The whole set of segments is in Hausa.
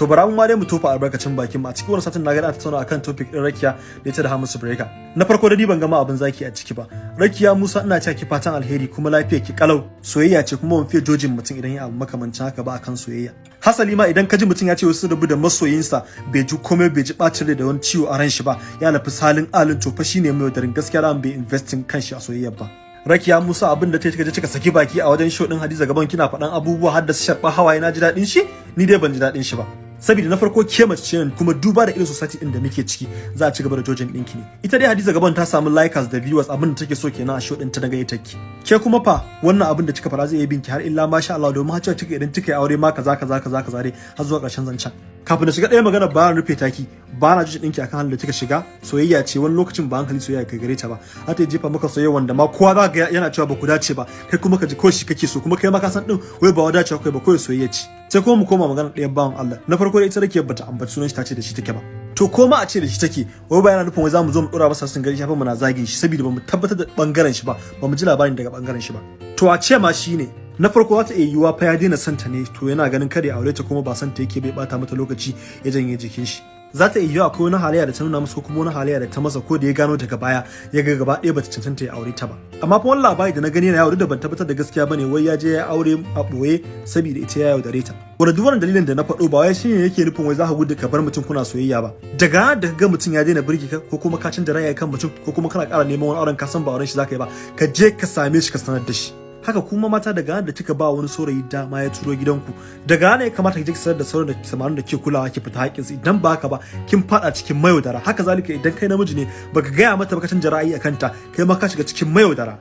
to bara mu ma dai mu tofa albarkacin bakin mu. A cikin wannan satin na ga ana tattauna akan topic din rakiya da ita da Hamisu Breaker. Na farko da ni ban gama abin zaki a ciki ba. Rakiya Musa ina cewa ki fatan alheri kuma lafiya ki kalau. Soyayya ce kuma ban fiye jojin mutum idan ya abu makamancin haka ba akan soyayya. Hasali ma idan ka ji mutum ya ce wasu rabu da masoyinsa bai ji komai bai ji bacin rai da wani ciwo a ran shi ba ya nafi salin alin to fa shine mai wadarin gaskiya ran bai investing kanshi a soyayya ba. Rakiya Musa abin da ta kika je kika saki baki a wajen show din Hadiza gaban kina faɗan abubuwa har da su sharɓa hawaye na ji daɗin shi? Ni dai ban ji daɗin shi ba. Saboda na farko ke mace ce kuma duba da irin society din da muke ciki za a ci gaba da jojin ɗinki ne. Ita dai Hadiza gaban ta samu likers da viewers abin da take so kenan a show din ta daga ita ki. Ke kuma fa wannan abin da kika fara zai yi binki har illa masha Allah domin har kika idan kika yi aure ma kaza kaza kaza kaza dai har zuwa ƙarshen zancen. Kafin da shiga ɗaya magana ba rufe taki. Ba na jin ɗinki akan halin da kika shiga. Soyayya ce wani lokacin ba hankali soyayya kai gare ta ba. Har ta jefa maka soyayya wanda ma kowa za ga yana cewa ba ku dace ba. Kai kuma ka ji ko shi kake so kuma kai ma ka san din wai ba wadace kai ba kawai soyayya ce. Sai kuma mu koma magana ɗayan bawan Allah. Na farko da ita rake bata ambaci sunan shi ta ce da shi take ba. To ko ma a ce da shi take wai ba yana nufin wai za mu zo mu dora masa sun gari shafin mu na zagin shi saboda ba mu tabbatar da ɓangaren shi ba. Bamu ji labarin daga ɓangaren shi ba. To a ce ma shine na farko za ta iya yiwuwa fa ya daina santa ne to yana ganin kada ya aure ta kuma ba santa yake bai bata mata lokaci ya janye jikin shi. Za ta iya yiwuwa akwai wani halayya da ta nuna masa ko kuma wani halayya da ta masa ko da ya gano daga baya ya ga gaba ɗaya bata cancanta ya aure ta ba. Amma fa wani labari da na gani na yawo da ban tabbatar da gaskiya ba ne wai ya je ya aure a ɓoye saboda ita ya yaudare ta. Wanda duk wannan dalilin da na faɗo ba wai shine yake nufin wai za ka gudu ka bar mutum kuna soyayya ba. Daga da ga mutum ya daina birki ka ko kuma ka canza ra'ayi kan mutum ko kuma kana ƙara neman wani auren ka san ba auren shi zaka yi ba ka je ka same shi ka sanar da shi. Haka kuma mata daga da kika ba wani saurayi dama ya turo gidanku daga ne ya kamata ki je sanar da sauran da samarin da ke kulawa ki fita haƙƙin su idan ba haka ba kin fada cikin mayaudara. Haka zalika idan kai namiji ne baka gaya mata baka canja ra'ayi akan ta kai ma ka shiga cikin mayaudara.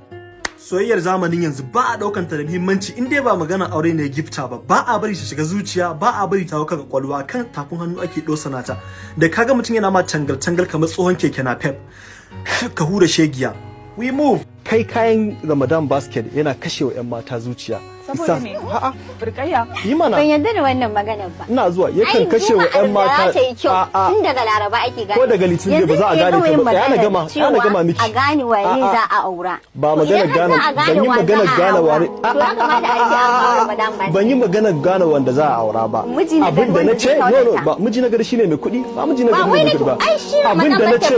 Soyayyar zamanin yanzu ba a ɗaukan ta da muhimmanci. In dai ba magana aure ne gifta ba ba a bari ta shiga zuciya ba a bari ta hauka kwalwa kan tafin hannu ake dosana ta da kaga mutum yana ma tangal tangal kamar tsohon keke na pep ka hura shegiya. We move. Kai kayan ramadan basket yana kashe wa 'yan mata zuciya Saboda me? a'a Burkayya. yi mana Ban yarda da wannan maganar ba. ina zuwa yakan kashe wa 'yan mata za ta yi kyau a'a tun daga Laraba ake gane. Ko daga Litinin ba za a gane ta ba. Tsaya na gama, tsaya na gama miki. A gane wane A'a. za a aura. ba magana gane a ban yi magana za a gane wani a ban yi magana gane wanda za a aura ba abin da na ce no no ba miji na gari shine mai kuɗi ba miji na Ba gari abin da na ce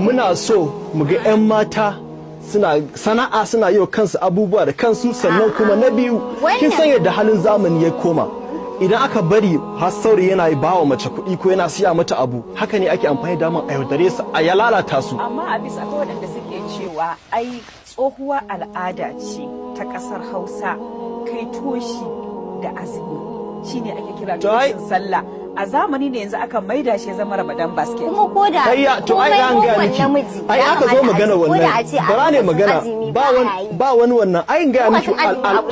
muna so mu ga 'yan mata suna sana'a suna yi wa kansu abubuwa da kansu sannan kuma na biyu kin san yadda halin zamani ya koma. Idan aka bari har saurayi yana ba wa mace kuɗi ko yana siya mata abu haka ne ake amfani da man a yaudare su a ya lalata su. Amma a bisa akwai waɗanda suke cewa ai tsohuwar al'ada ce ta ƙasar Hausa kai toshi da azumi. Shine ake kira toshin sallah. A zamani ne yanzu aka maida shi ya zama Ramadan basket. Kuma ko da Ai to ai an ga miki. ai aka zo magana wannan. bara ne magana. ba wani ba wani wannan. Ai ga miki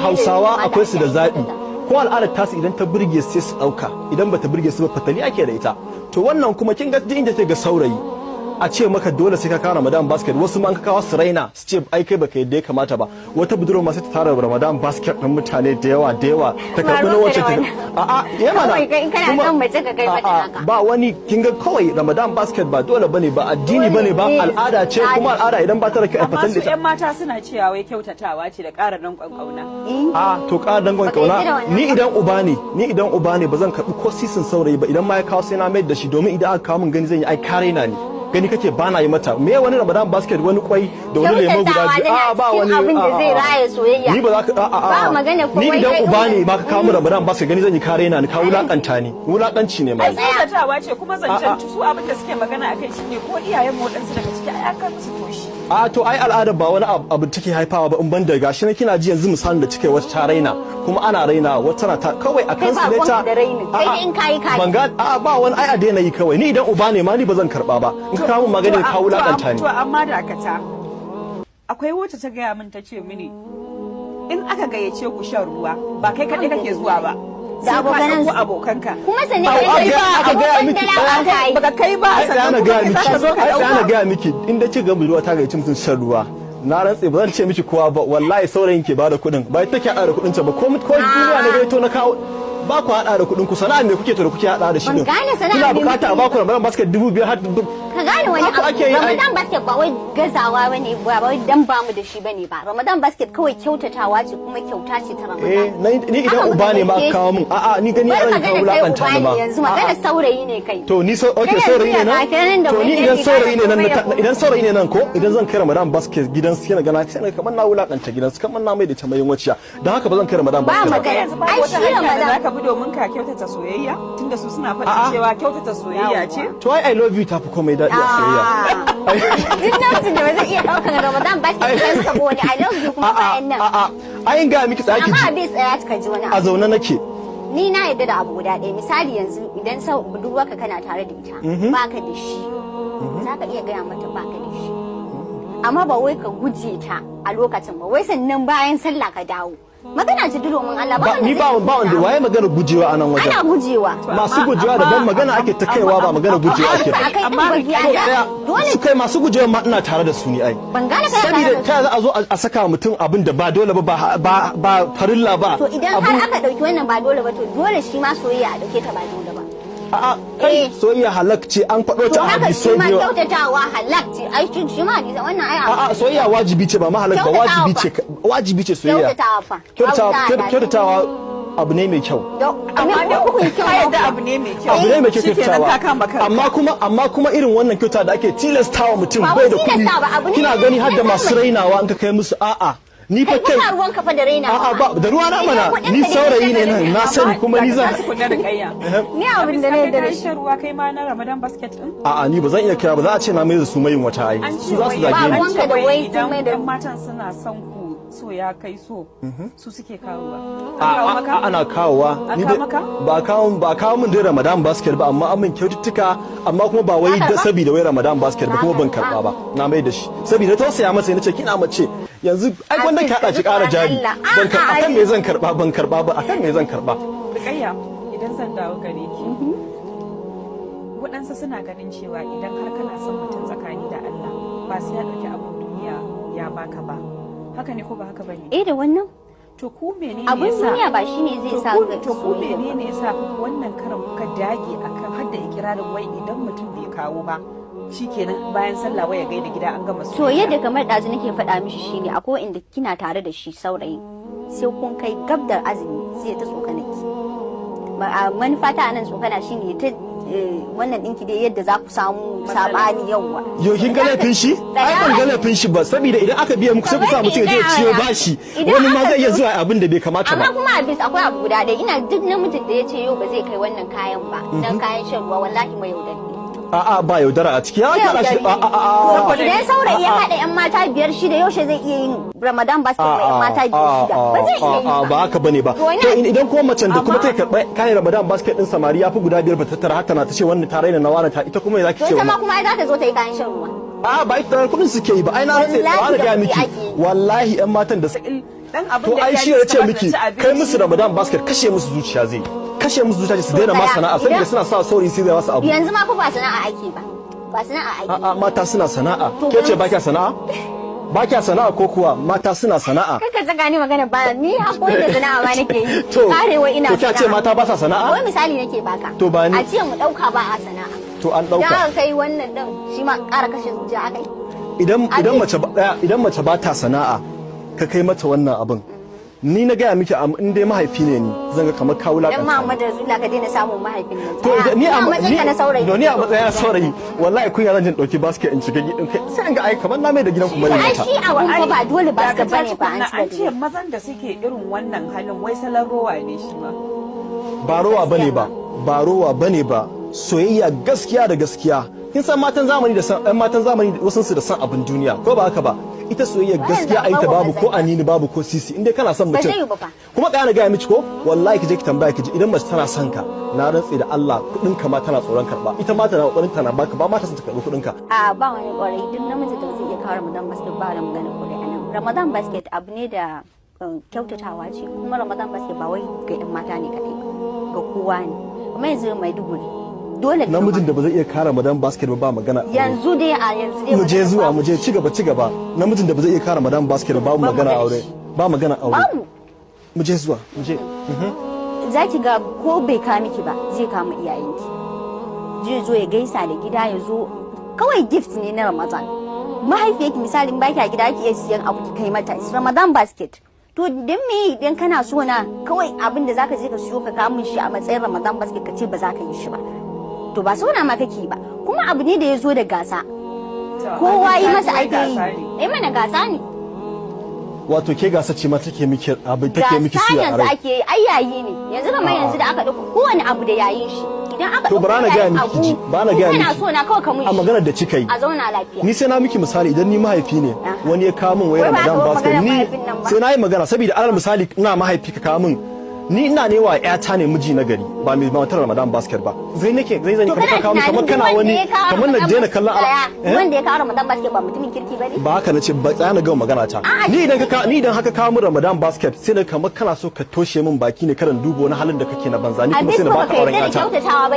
Hausawa akwai su da yi. ko al'adar tasu idan ta burge sai su ɗauka. Idan bata burge su ba fatali ake da ita. To wannan kuma kin ga duk inda ta ga saurayi a ce maka dole sai ka kawo Ramadan basket. Wasu ma an ka kawo su raina su ce ai kai baka yadda ya kamata ba. Wata budurwa ma sai ta tara Ramadan basket ɗin mutane da yawa da yawa. Ta karɓi na wacce da ta wannan. a'a ya mana. Kawai kai in kana kuma- son mace ka kai mata haka. ba wani kin ga kawai Ramadan basket ba dole ba ne ba addini ba ne ba al'ada ce kuma al'ada idan ba ta da kyau a Amma fatan da ita. 'yan mata suna cewa wai kyautatawa ce da ƙara danƙon ƙauna. a to ƙara dangon Baka yi da ƙauna ni idan uba ne ni idan uba ne ba zan karɓi ko sisin saurayi ba. Idan ma ya kawo sai na mai da shi domin idan aka kawo min gani zan yi ai kare na ni gani kake ba na yi mata. Me wani Ramadan basket wani kwai da wani lemo guda biyu? a ba wani abin da a, a, zai a. raya soyayya. ni ba za ka a a a Ba magana ko ni idan uba ne ma ka kawo min Ramadan basket gani zan yi kare na ni ka wulaƙanta ni. Wulakanci ne ma Ai kyautatawa ce kuma zancen su abin da suke magana akai shine ko iyayen mu waɗansu daga ciki ai aka musu toshi. A to ai al'ada ba wani abu take haifawa ba in ban da gashi na kina ji yanzu misalin da cike wata ta raina kuma ana raina wata na ta kawai a Kai kan ne ta da. Kai in kayi kayi. ban ga a ba wani ai a daina yi kawai ni idan uba ne ma ni ba zan karɓa ba in ka kawo min magani ka wulaƙanta ni To amma dakata. Akwai wacce ta gaya min ta ce mini in aka gayyace ku shan ruwa ba kai kaɗai kake zuwa ba. Da ka abokanan su. abokanka. Kuma sannan Au, kai kai ga- ba aka gaya abokan miki. Baka kai ba sannan ana kuma gaya kai miki. ka ka ai ana gaya miki. In da ci ga budurwa ta mutum shan ruwa na rantse ba zan ce miki kowa ba. Wallahi saurayin ke ba da kuɗin. Ba ita take da kuɗin ta ba. Ko ko duniya na gaito na kawo ba ku hada da kuɗin ku. Sana'a me kuke to da kuke hada da shi sana'a kuna buƙata a ba ku Ramadan basket dubu biyar har ka gane wani abu? ramadan basket ba wai gazawa ba ne ba wai dan ba mu da shi ba ne ba. Ramadan basket kawai kyautatawa ce kuma kyauta ce ta eh ramadan na- ni idan uba ne ma kawo min a'a ni gani an ka ka gane kai wulaƙanta uba ni ne ma yanzu magana saurayi ne kai. To ni so okay saurayi ne nan? to ni idan saurayi ne nan ta- idan saurayi ne nan ko idan zan kai Ramadan basket gidan su yana gana sai kamar na wulaƙanta gidan su kamar na mai da ta mai waciya dan haka ba zan kai Ramadan Ba basket ba ba. Ai, shi Ramadan- zaka bi domin ka kyautata soyayya tunda su suna faɗin cewa kyautata soyayya ce. To ai I love you tafi komai daɗi a soyayya Duk namijin da ba zai iya ɗaukar Ramadan ba sai kai suka wani I love you kuma a'a bayan nan. a'a ai in ga miki tsaki Amma ji abin tsaya ka ji wani a abu. zaune nake Ni na yadda da abu guda ɗaya misali yanzu idan sau budurwarka kana tare da ita baka da shi za ka iya gaya mata baka da shi. Amma ba wai ka guje ta a lokacin ba wai sannan bayan sallah ka dawo. Magana ce duro mun Allah ba ni ba ba wanda waye magana gujewa a nan wajen? Ana gujewa. masu gujewa daban magana ake ta kaiwa ba magana gujewa ake kai Amma Dole su kai masu gujewa ma ina tare da su ni ai. Ban gane kana saboda da ta za a zo a saka mutum abin da ba dole ba ba farilla ba. To idan har aka ɗauki wannan ba dole ba to dole shi ma soyayya a ɗauke ta ba dole. A'a kai Eh. soyayya halak ce an faɗo To ta a haka shi hadisai ma da yawa. kyautatawa halak ce. Ai shi shi ma hadisa wannan ai a'a soyayya wajibi ce ba ma halak ba wajibi ce wajibi ce soyayya. Kyautatawa fa. kyautatawa Abu ne mai kyau. Abu ne mai kyau. Abu ne mai kyau kyautatawa. amma kuma amma kuma irin wannan kyauta da ake tilastawa mutum Ba bai da kuɗi. kina na- gani har da na masu rainawa in ka kai musu a'a. Ni fa Kai kuma ruwan kafa da raina. a'a ba. da ruwa na mana. ni saurayi ne nan. na sani kuma ni zan kunna da kayya Ni abin da na yarda da shi. ruwa kai ma na Ramadan basket din a'a ni ba zan iya kira ba. Za a ce na mai da su mayin wata ai. An su za su zage Ba ni. ruwanka da wai mai da- matan suna son so ya kai so su suke kawowa. A- An kawo a- maka? a- ana kawowa. Ni ba kawo ba kawo min dai Ramadan basket ba amma an min kyaututtuka amma kuma ba wai da ba? saboda wai Ramadan basket ba kuma ban karɓa ba? na mai da shi. Saboda tausaya masa nace kina mace yanzu ai wanda ka hada ki kara jari. Ban karɓa akan me zan karɓa ban karɓa ba akan me zan karɓa Rukayya idan zan dawo gare ki waɗansu suna ganin cewa idan har kana son mutum tsakani da Allah ba sai ya ɗauki abin duniya ya baka ba. Haka ne ko ba haka ba ne Eh da wannan. To ku menene abun duniya ba shine zai sa ku ga to ku menene yasa wannan karan kuka dage akan har da ikirarin wai idan mutum bai kawo ba shikenan bayan sallah waya gaida gida an gama to yadda kamar ɗazu nake faɗa mishi shine akwai inda kina tare da shi saurayi sai kun kai gab da azumi sai ta tsokana ki. Manufa ta nan tsokana shine ta wannan ɗinki dai yadda za ku samu saɓani yawa yo kin ga laifin shi? Ai ban ga laifin shi ba saboda idan aka biya muku sai ku sa mutum ya ciyo bashi. wani ma zai iya zuwa abin da bai kamata amma ba kuma a bis akwai abu guda ɗaya. Ina duk namijin da ya ce yau ba zai kai wannan kayan ba dan kayan shan ruwa wallahi mai yaudari. A'a ba yaudara a ciki. Ya kara shi. yaudari. A a a ne. To, idan saurayi ya haɗa yan mata biyar shida yaushe zai iya yin ramadan basket mai yan mata biyar shida ba zai iya yi ba ba. haka ba ne ba. To, idan kuma macen da kuma ta karɓa kayan ramadan basket din samari ya fi guda biyar ba ta tattara. Haka na ta ce wannan ta raina na wani ta ita kuma ya zaki to ce ita ma wannan? kuma ai za ta zo ta yi kayan shan ruwa. A ba ita da kuɗin suke yi ba. Ai na Wallahi ba da ga miki. wallahi yan matan da dan abin to da ai iyaye shi ya ce miki kai musu ramadan basket kashe musu zuciya zai kashe musu zuciya su daina ma sana'a saboda suna sa saurayi sai zai wasu abu. Yanzu ma fa ba sana'a ake ba ba sana'a ake. A'a mata suna sana'a. To, ke ce ba kya sana'a? Ba kya sana'a ko kuwa? Mata suna sana'a. Kaka saka ni magana ba ni haƙuri da sana'a ma nake yi. To karewa ina to kya ce mata ba sa wai sana'a misali nake baka To, ba ni- a ce mu ɗauka ba a sana'a. To an ɗauka aka kai wannan din shi ma ƙara kashe zuciya akai idan idan mace ba idan mace ba ta sana'a ka kai mata wannan abin. Ni na gaya miki am- in dai mahaifi ne ni zan ga kamar ka dan wulaƙanta Muhammad Rasulullah ka daina samun mahaifin nan. To idan ni a a matsayin ka na saurayi. ni ni a matsayin saurayi. Wallahi kunya zan jin ɗauki basket in shiga gidan kai. Sai in ga ai kamar na mai da gidan ku ba ne ai shi abun fa ba dole ba Daga ka ba ne ba an ce mazan da suke irin wannan halin wai salon rowa ne shi ma. Ba rowa ba ne ba. Ba rowa ba ne ba. Soyayya gaskiya da gaskiya. Kin san matan zamani da san matan zamani wasu su da san abin duniya ko ba haka ba? Ita soyayya gaskiya ai ta babu ko anini babu ko sisi. Inda kana son mutum kuma kana gaya miki ko? Wallahi ki je ki tambaya ki ji idan mace tana son ka na rantse da Allah kuɗin ka ma tana tsoron karɓa ita ma tana ƙoƙarin tana baka ba ma ta son ta karɓi kuɗin ka a ba wani ƙwarai duk namiji da zai iya kawo Ramadan basket ba da magana ƙwarai a nan. Ramadan basket abu ne da uh, kyautatawa ce. Kuma Ramadan basket ba wai ga yan mata ne kadai ga kowa ne. Kuma yanzu Maiduguri dole ka namijin da ba zai iya kara madan basket ba ba magana. Yanzu dai a yanzu dai mu je zuwa mu je ci gaba ci gaba. Namijin da ba zai iya kara madan basket ba magana aure. ba magana aure. Mu. Je zuwa mu je. Za ki ga ko bai ka miki ba zai kama iyayenki. Zai zo ya gaisa da gida ya zo. Kawai gift ne na ramadan. Mahaifiyarki misali in baki a gida ki iya siyan abu ki kai mata. Ramadan basket. To dan me idan kana so na kawai abin da zaka je ka siyo ka kawo min shi a matsayin ramadan basket ka ce ba za ka yi shi ba. To ba so na ma kake ba kuma abu ne da ya zo da gasa. Kowa yi masa ake yi. Eh mana gasa ne. Wato ke gasa ce ma take miki abin take miki a yanzu ake yi ai yayi ne. Yanzu kamar yanzu da aka ɗauko kowane abu da yayin shi. Idan aka To, ɗauko bara na gaya yayin miki ji, bara na in gaya kana miki. so na kawai ka mun a shi. maganar da kika yi. A zauna lafiya. Ni sai na miki misali idan ni mahaifi ne Aha. wani ya kawo min Wai ba Ramadan ba basket ni sai na yi magana saboda alal misali ina mahaifi ka kawo min ni ina ne wa ƴata ne miji na gari ba mai matar Ramadan basket ba. Zai nake zai zan to ka kawo kamar kana wani kamar na daina basket kallon ala- eh? wanda ya kawo ramadan basket ba mutumin kirki ba ne? Ba haka nace ba tsaya na gama magana ta. Ni idan ka ni idan haka kawo min Ramadan basket sai na kamar kana so ka toshe min baki ne karan dubo wani halin da kake na banza ni kuma sai na ba baka ka auren ƴata. kyautatawa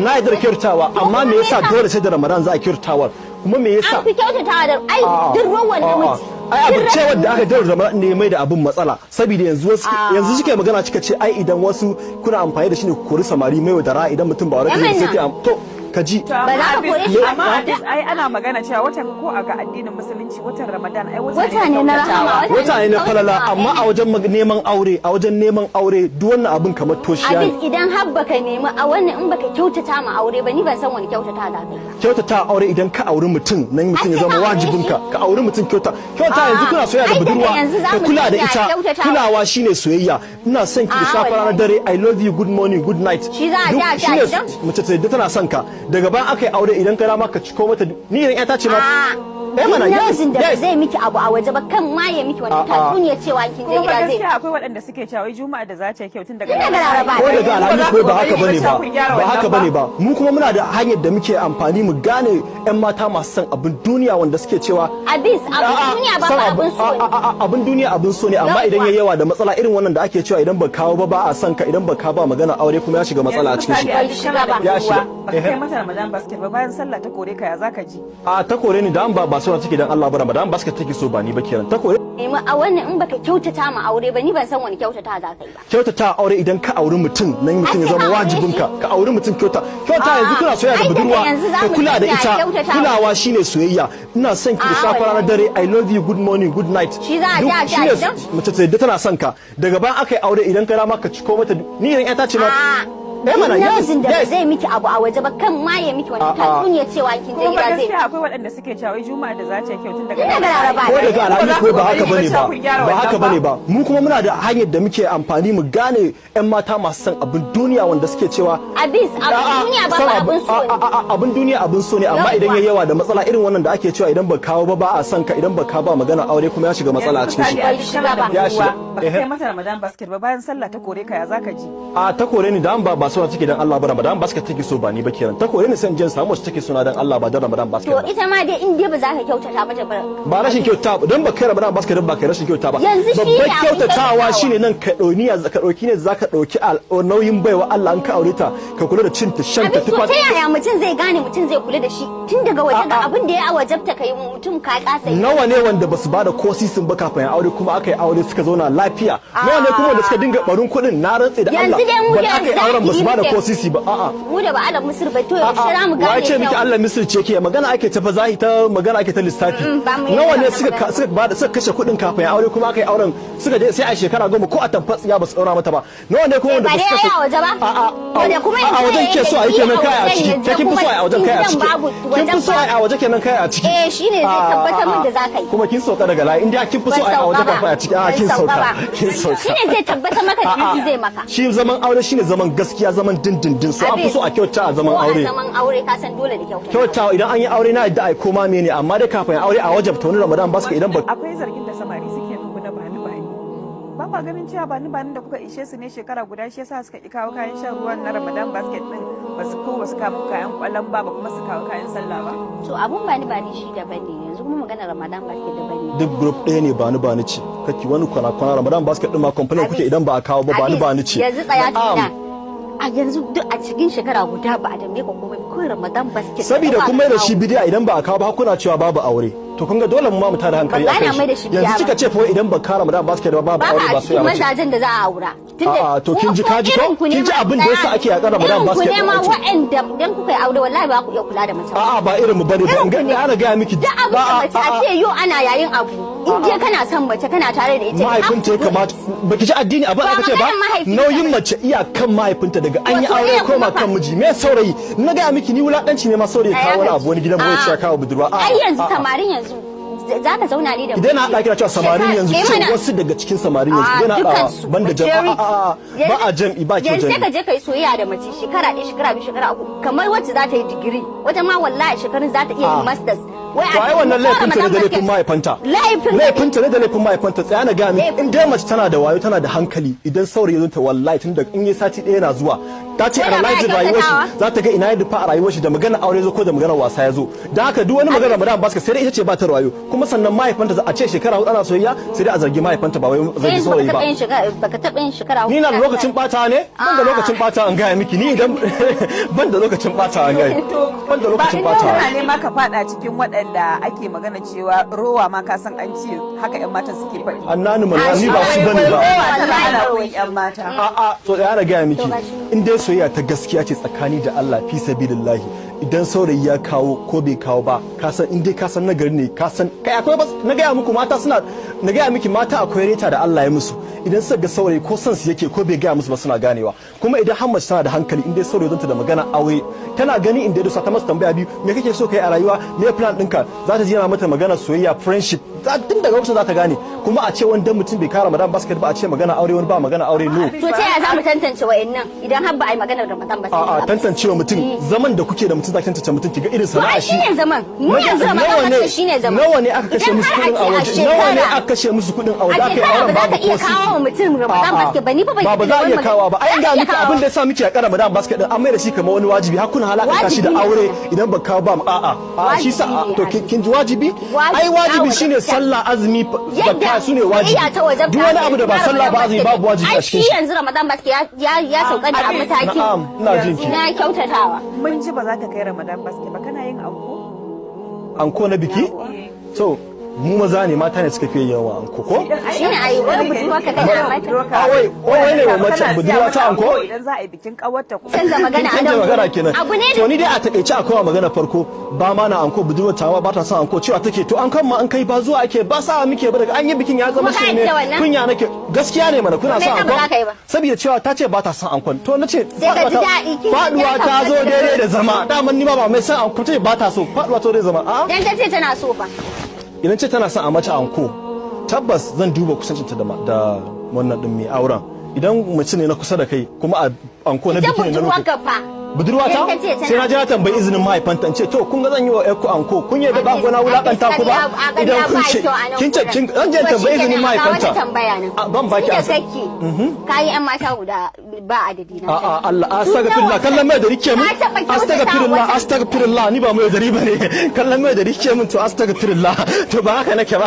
na yarda da kyautatawa amma me yasa dole sai da Ramadan za a kyautatawar kuma me yasa? An fi kyautatawa da ai duk ruwan namiji. Ai abin duk ce ruwan wanda aka daura zama ne mai da abin matsala. Saboda yanzu wasu A'a. yanzu suke magana cika ce ai idan wasu kuna amfani da shi ne ku kori samari mai da idan mutum ba Yaman sai to ka ji Ba za ka kore shi ba. amma Abis, ai ana magana cewa watan ko a ga addinin musulunci watan Ramadan ai wata ne na rahama, wata ne na falala amma a wajen neman aure a wajen neman aure duk wannan abin kamar toshiya abis ne idan har baka nemi a wannan in baka kyautata ma aure ba ni ban san wani kyautata za ka ba. Kyautata aure idan ka auri mutum nan mutum ya zama ka aure wajibinka. shi. ka auri mutum kyauta. Kyauta A'a, yanzu kuna soyayya da budurwa ka kula da ita. kulawa shine soyayya. Ina son ki da A'a, safa ranar dare i love you good morning good night. Shi za a ji a ji a shine gidan? mace ta yadda tana son ka. Daga bayan aka yi aure idan ka dama ka ciko mata ni idan ƴata ce ma mana Duk yes namijin da zai miki abu a waje ba kan ma ya miki wani A'a. tatsuniya cewa kin je Kuma gida ba zai gaskiya akwai waɗanda suke cewa wai juma'a da za ta yi kyau tun daga Tun daga Laraba. ko daga alhamis ko ba haka ba ne ba kun gyara ba wannan haka ba ne ba mu kuma muna da hanyar da muke amfani mu gane ƴan mata masu son abin duniya wanda suke cewa abin A'a, duniya ba son ba abu- abin so a- ne a- a- abin duniya abin so ne amma Yawwa. idan yayi yawa da matsala irin wannan da ake cewa idan ba kawo ba ba a son ka idan ba ka ba magana aure kuma ya shiga matsala a cikin shi Yanzu misali, shiga kana da ba. Ya budurwa, shiga. baka Ehe. kai mata Ramadan basket ba bayan sallah ta kore ka ya zaka ji a ta kore ni da an ba suna take dan Allah ba Ramadan basket take so ba ni ba kenan. Ta kore nemi a wannan in baka kyautata ma aure ba ni ban san wani kyautata za ka yi ba. Kyautata aure idan ka auri mutum nan mutum ya zama ka aure wajibinka. shi. ka auri mutum kyauta. Kyauta yanzu kuna soyayya da budurwa ka kula da ita. kulawa shine soyayya. Ina son ki da safa ranar dare i love you good morning good night. Shi za a ji a ji mace ta yadda tana son ka. Daga bayan aka yi aure idan ka dama ka ciko mata ni idan ƴata ce ma eh mana namijin da ba zai miki abu a waje ba kan ma ya miki wani A'a. tatsuniya cewa kin je ba gida zai gaskiya akwai waɗanda suke cewa wai juma'a da za ta yi kyau tun daga Tun daga Laraba. ko daga alhamis ko ba haka ba ne ba. ba wannan haka ba ne ba. Mu kuma muna da hanyar da muke amfani mu gane ƴan mata masu son abin duniya wanda suke cewa abin A'a, duniya ba ba abu- abin so a- ne. a- a- abin duniya abin so ne amma Yawwa. idan yayi yawa da matsala irin wannan da ake cewa idan ba kawo ba ba a son ka idan ba ka ba magana aure kuma ya shiga matsala a cikin shi. Shiga. Ba. Ya kai mata Ramadan basket ba bayan sallah ta kore ka ya zaka ji? A ta kore ni da an ba ba suna take dan Allah ba Ramadan basket take so ba ni ba kenan. Ta kore ni sai in je in samu wacce take suna dan Allah ba dan Ramadan basket to ba. ita ma dai in dai ba za ka kyautata ba ba rashin kyauta ba don ba kai Ramadan basket ba kai rashin kyauta ba. Ne babban kyautatawa. shine nan ka dauni ka ɗauki ne zaka ɗauki al- nauyin baiwa Allah an ka aure ta ka kula da cin ta shan ta to tufa ta yaya mutum zai gane mutum zai kula da shi? Tun daga waje ga abin da ya wajabta kai mutum ka kasa nawa ne wanda ba su ba da ko sisin ba kafin aure kuma aka yi aure suka zauna lafiya? Nawa ne kuma wanda suka dinga barin kuɗin? Na rantse da Allah. Yanzu dai mu ba da aka yi auren ba da ko sisi ba a'a. mu da ba ala musir ba to yaushe za mu gane ce miki? Allah misir ce ke? Magana ake ta zahi ta magana ake ta lissafi. Mm, nawa ne suka suka ba da suka kashe kuɗin kafin aure kuma aka yi auren? Suka je sai a shekara goma ko a tamfa tsiya ba su daura mata ba. Nawa ne kuma wanda ba su kashe yayi a waje ba. A'a wanda kuma a wajen ke so a yi kenan kai a ciki. ke kin fi so a wajen kai a ciki? kin fi so a waje kenan kai a ciki? Eh, shine zai tabbatar min da za ka yi. kuma kin sauka daga layi. Inda kin fi so a waje kafin a ciki. A kin sauka kin sauka. Shine zai tabbatar maka da zai maka. shi zaman aure shine zaman gaskiya. Zaman dindindin so an fi so a kyauta a zaman ko aure. a zaman aure ka san dole da kyauta kyautawa idan an yi aure na yadda ai koma mene amma dai kafin aure a wajabta wani ramadan ba su idan ba akwai zargin da samari suke muku na bani bani ba kwa ganin cewa bani bani da kuka ishe su ne shekara guda shi yasa suka ki kawo kayan shan ruwan na ramadan basket din ba su ko ba su kawo kayan ƙwallon ba ba kuma su kawo kayan sallah ba. To abun bani bani shi daban ne. Yanzu kuma magana ramadan basket daban ne. Duk group ɗaya ne bani bani ce. Kake wani kwana kwana ramadan basket din ma complain kuke idan ba a kawo ba bani bani ce. yanzu tsaya Na'am. A yanzu duk a cikin shekara guda ba a dambe ka komai kawai ramadan basket saboda kun mai da shi bidiya idan ba a kawo ba kuna cewa babu aure. To kun ga dole mu ma mu tada hankali shi bidiya yanzu kika ce fa idan ba ka ramadan basket ba babu ba aure a ba cikin soyayya bace mazajen da za a aura. A'a, to kin ji kaji ko? Kin ji abin da yasa ake yaƙar Ramadan basket ku ne ma ɗin ake? waɗanda idan kuka yi aure wallahi ba ku iya kula da mace. a'a ba irin mu ba ne ba. In ga ana gaya miki Duk abin da mace a ce yau ana yayin abu in je kana son mace kana tare da ita. mahaifinta ya kamata baki ji addini abin aka ce ba? Nauyin mace iyakan mahaifinta daga an yi aure koma kan miji. Me saurayi? Na gaya miki ni wulakanci ne ma saurayi kawo wani abu wani gidan mu ya kawo budurwa. Ai yanzu samarin yanzu za ka zauna ne da idan na haɗa kira cewa samarin yanzu ce wasu daga cikin samarin yanzu idan na haɗa dukansu. banda jam Majority. a'a a'a, ba a Yanzu- jam'i ba kyau yanzu sai ka je ka yi soyayya da mace shekara ɗaya shekara biyu shekara uku. Kamar wacce za ta yi digiri wata ma wallahi shekarun za ta iya yin masters. To ai wannan laifinta ne da laifin mahaifanta. Laifin laifinta ne da laifin mahaifanta. Tsaya na Laifin- in dai mace tana da wayo tana da hankali idan saurayi zo ta wallahi tun da in yi sati ɗaya na zuwa ta ce analyze rayuwar shi za ta ga ina ya dufa a rayuwar shi da magana aure zo ko da magana wasa ya zo. Dan haka duk wani magana Ramadan ba sai dai ita ce ba ta da wayo kuma sannan mahaifanta za a ce shekara huɗu ana soyayya sai dai a zargi mahaifanta ba wai zargi Sai saurayi ba. baka taɓa yin shekara ni na da lokacin bata ne? Ban da Ah. lokacin bata an gaya miki. Ni idan ban da lokacin bata an gaya ban da ba lokacin in bata kana nema ka fada cikin waɗanda ake magana cewa rowa ma ka san an ce haka yan matan suke faɗi. Annani mallan ni ba su ba ne ba. rowa ana yan mata. A'a so da yana gaya miki. To in dai soyayya ta gaskiya ce tsakani da Allah fi sabilillahi. Idan saurayi ya kawo ko bai kawo ba ka san in dai ka san nagari ne ka san kai akwai bas na gaya muku mata suna na gaya miki mata akwai reta da Allah ya musu. Idan suka ga saurayi ko san su yake ko bai gaya musu ba suna ganewa. Kuma idan har mace tana da hankali in dai saurayi zanta da magana aure tana gani in dai ta masa tambaya biyu me kake so kai a rayuwa? Me plan ɗinka? Za ta ji yana mata magana soyayya friendship. Tun daga lokacin za ta gane. Kuma a ce wani dan mutum bai kara madan basket ba a ce magana aure wani ba magana aure no. To ta yaya za mu tantance wa'annan idan har ba a yi maganar Ramadan ba sai A'a ba. tantancewa mutum. Zaman da kuke da mutum zaki tantance mutum kiga irin To sana'a ai shi. shine zaman? Mu yanzu Ramadan ne shine zaman. nawa ne aka kashe musu kuɗin a waje? Nawa ne aka kashe musu kuɗin a waje? Aka yi auren ba za babu ka ko kawo wa mutum Ramadan basket ba, ni ba ba za a da iya kawo ba. Ai Za ga miki kawo. abin da yasa miki a kara Ramadan basket din an mai da shi kamar wani wajibi. Har kuna halaka shi da ne. aure idan ba kawo ba a'a. A'a shi sa ne, to kin- ji wajibi? Ai wajibi shine. Sallah azumi zakka su ne wajibi. ta duk wani abu da ba sallah ba azumi babu wajibi a cikin shi shi. yanzu Ramadan basket ya ya ya sauka ne a Abin- matakin na'am ina jin ki. na kyautatawa. Mun ji ba za ka kai ramadan basket ba. Kana yin anko? Anko na biki? So mu maza ne mata ne suka fiye yawa anko ko? Shine ai wani budurwa ka kai a mata. Ah, wai, wai ne wa mace budurwa ta anko? idan za a yi bikin kawarta ko canza magana a canja nan magana kenan. abu ne to ni dai a takeice akwai wa magana farko. Ba ma na anko budurwar tawa ba ta son anko cewa take to an kan ma an kai ba zuwa ake ba sa muke ba daga an yi bikin ya zama shi ne kunya nake. Gaskiya ne mana kuna son anko? saboda cewa ta ce ba ta son ankon to nace faɗuwa ta- ta zo daidai da zama. Daman ni ma ba mai son anko ce ba ta so. Faduwa ta zo daidai da zama. A dan ta ce tana so fa. Idan ce tana son a mata anko tabbas zan duba kusancinta da wannan din mai auren. Idan mace ne na kusa da kai kuma a anko na biki ne na lokaci ka fa budurwa ta Idan ta ce tana- sai na je na tambayi izinin mahaifanta in ce to kun ga zan yi wa ƴarku anko kun yi da ba gona wulaƙanta ku ba? idan kun ce kin ce kin zan je tambayi izinin mahaifanta. A, ban baki da ansa. kake kayi yan mata guda ba adadi na a a. Allah astaghfirullah nawa kallon mai da riƙe mun. kyautata astaghfirullah astaghfirullah ni ba mai da riba ne. Kallon mai da riƙe mun to astaghfirullah. To ba haka nake ba.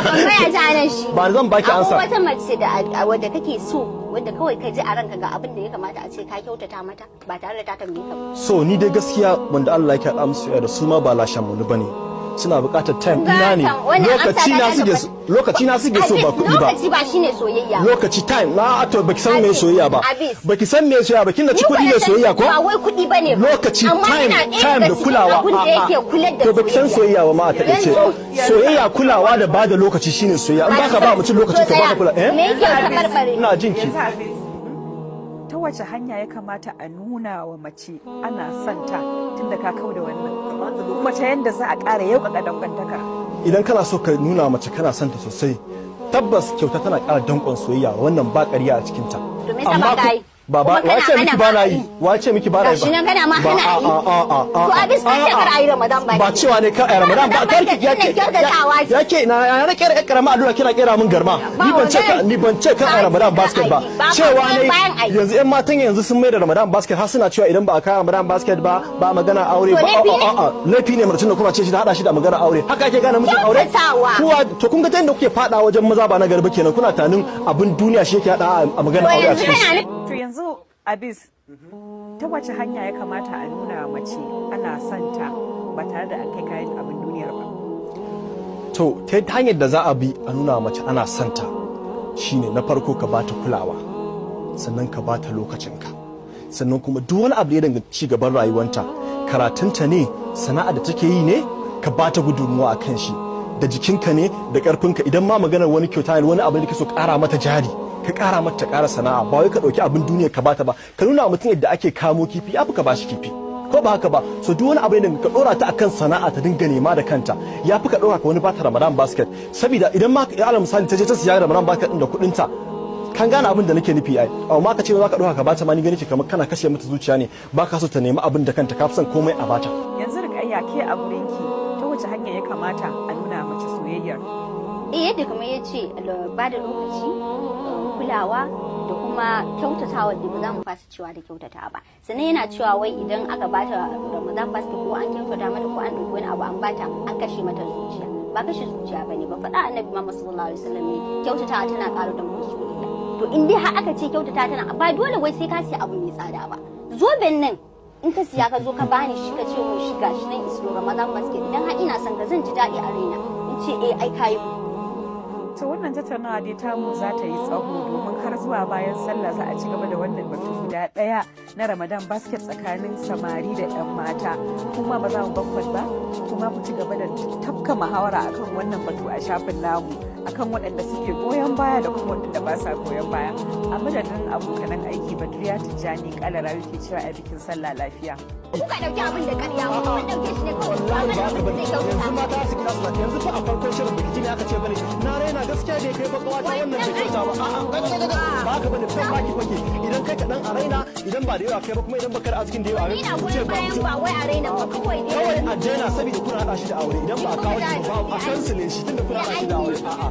Ba zan baki Akwai ansa. wata mace da a- wadda kake so wadda kawai ka ji a ranka ga abin da ya kamata a ce ka kyautata mata ba tare da ta tambaye ka so ni dai gaskiya wanda Allah yake haɗa musu da su ma ba lashan mu ba ne. Suna buƙatar time ina ne? Lokaci na ta suke ta so lokaci na suke so ba kuɗi ba. lokaci ba shine soyayya ba. lokaci time na to baki san me soyayya ba. baki san me soyayya ba kin da ci kuɗi ne soyayya ko? ba wai kuɗi ba ne ba. Lokaci time time da kulawa. to baki san soyayya. ba ma a taƙaice Yanzu- soyayya kulawa da ba da lokaci shine soyayya. In baka ba mutum lokaci ka baka kula me eh ina jin ki. Ta wace hanya ya kamata a nuna wa mace ana son ta? tun da ka kau da wannan. Kuma ta yanda za a ƙara yauƙaƙa dangantaka. Idan kana so ka nuna mace kana son ta sosai tabbas kyauta tana ƙara danƙon soyayya wannan ba ƙarya a cikin ta To me yasa ba ka yi? ba ba Kuma kana wace miki ba na yi? wace miki ba na yi? Gashi nan kana ma Ba- hana a- yi. To a bisa a- ce kar a. yi Ramadan ba ba cewa ne kar a yi Ramadan ba kar ki ba ke shine kyautatawa ce. yake na na kera ƴar karama allura kina kera min garma. Ni ban ce ka ni ban ce kar a yi Ba Ramadan basket ba. cewa ne yanzu ƴan matan yanzu sun mai da Ramadan basket har suna cewa idan ba a kawo Ramadan basket ba ba magana aure ba. laifi ne? a a laifi ne mutum da kuma ce shi da hada shi da magana aure. Haka ake gane mutum aure? Kuwa to kun ga ta yadda kuke fada wajen maza ba na garba kenan kuna tanin abin duniya shi yake hada a magana aure a cikin yanzu abis ta wace hanya ya kamata a nuna mace ana son ta ba tare da an kai kayan abin duniyar ba? To ta hanyar da za a bi a nuna mace ana santa shine na farko ka bata kulawa sannan ka bata lokacinka. Sannan kuma duk wani abu da ya danganci ci gaban rayuwanta karatunta ne sana'a da take yi ne ka bata gudunmuwa a kan shi. Da jikinka ne da karfinka idan ma maganar wani kyauta wani abu da kake so kara mata jari ka kara mata ta kara sana'a. Ba wai ka ɗauki abin duniya ka bata ba. Ka nuna mutum yadda ake kamo kifi ya fi ka bashi kifi. Ko ba haka ba? So duk wani abu ne ka dora ta akan sana'a ta dinga nema da kanta ya fi ka dora ka wani bata Ramadan basket. Saboda idan ma ya ala misali ta je ta siya Ramadan basket din da kuɗin ta kan gane abin da nake nufi ai. Amma ka ce za ka dora ka bata ma ni gani ce kamar kana kashe mata zuciya ne. Ba ka so ta nemi abin da kanta ka fi son komai a bata yanzu rikayya ke a gurinki ta wace hanya ya kamata a nuna mace soyayyar? Eh yadda kamar ya ce ba da lokaci. Kulawa da kuma kyautatawa da ba za mu fasa cewa da kyautata ba. Sannan yana cewa wai idan aka bata ramadan basket ko an kyautata mata ko an ɗauki wani abu an bata an kashe mata zuciya. Ba kashe zuciya ba ne ba. Faɗa annabi muhammad sallallahu alaihi wasallam ne kyautatawa tana ƙara da soyayya to in dai har aka ce kyautata tana ba dole wai sai ka siya abu mai tsada ba. Zoben nan in ka siya ka zo ka bani shi ka ce mun shi gashi nan isro ramadan basket. Idan har ina son ka zan ji daɗi a raina. In ce eh ai kayi ta wannan tattaunawa dai tamu za ta yi tsaho domin har zuwa bayan sallah za a ci gaba da wannan batu guda ɗaya na ramadan basket tsakanin samari da 'yan mata. Kuma ba za mu bakwas ba kuma ku ci gaba da tafka muhawara akan wannan batu a shafin namu akan waɗanda suke goyon baya da kuma waɗanda ba sa goyon baya. A madadin abokanan aiki badriya tijjani kalara ke cewa a bikin sallah lafiya. Kuka ɗauki abin da ƙarya kun ɗauke shi ne kawai abin da zai kyautata yanzu mata su kira su yanzu fa a farkon shirin biki ne aka ce ba ne na raina gaskiya da kai ba ƙawata wannan bai kyauta ba a'a ba ka ba ne sai baki fake idan kai kaɗan a raina idan ba da yawa kai ba kuma idan baka da arzikin da yawa ni na goyon bayan ba wai a raina ba kawai dai kawai a daina saboda kuna haɗa shi da aure idan ba a kawo shi ba a kansile shi tunda kuna haɗa shi da aure a'a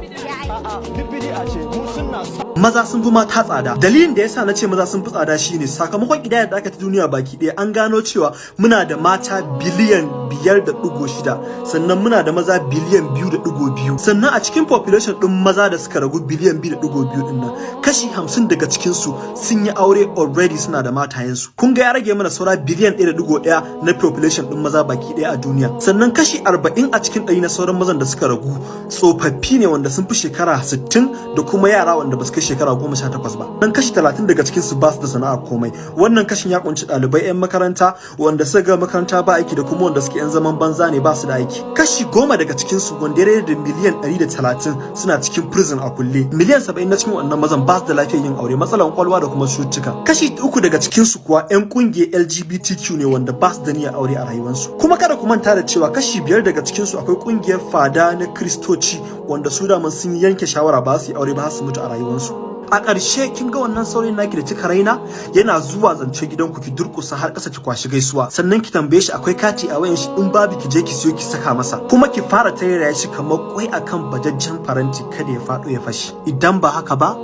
a'a duk bidi'a ce mu sunna maza sun fi mata tsada. Dalilin da yasa na ce maza sun fi tsada shine sakamakon kidayar da aka ta duniya baki ɗaya an gano cewa muna da mata biliyan biyar da ɗigo shida sannan muna da maza biliyan biyu da ɗigo biyu. Sannan a cikin population ɗin maza da suka ragu biliyan biyu da ɗigo biyu ɗin nan kashi hamsin daga cikinsu sun yi aure already suna da matayensu. Kun ga ya rage mana saura biliyan ɗaya da ɗigo ɗaya na population ɗin maza baki ɗaya a duniya. Sannan kashi arba'in a cikin ɗari na sauran mazan da suka ragu tsofaffi ne wanda sun fi shekara sittin da kuma yara wanda ba su shekara goma sha takwas ba. Dan kashi talatin daga cikin su ba su da sana'ar komai. Wannan kashin ya ƙunshi ɗalibai 'yan makaranta wanda suka ga makaranta ba aiki da kuma wanda suke 'yan zaman banza ne ba su da aiki. Kashi goma daga cikin su wanda ya da miliyan ɗari da talatin suna cikin prison a kulle. Miliyan saba'in na cikin wannan mazan ba su da lafiyar yin aure matsalan kwalwa da kuma cututtuka. Kashi uku daga cikin su kuwa 'yan ƙungiyar LGBTQ ne wanda ba su da niyyar aure a rayuwarsu. Kuma kada ku manta da cewa kashi biyar daga cikin su akwai ƙungiyar fada na kristoci wanda su da sun yanke shawara ba su yi aure ba su mutu a rayuwarsu. A ƙarshe kin ga wannan saurayin naki da kika raina yana zuwa zance gidanku ki durƙusa har ƙasa ki kwashi gaisuwa. Sannan ki tambaye shi akwai kati a wayan shi in babu ki je ki siyo ki saka masa. Kuma ki fara tayar shi kamar kwai akan bajajjen faranti kada ya faɗo ya fashi idan ba haka ba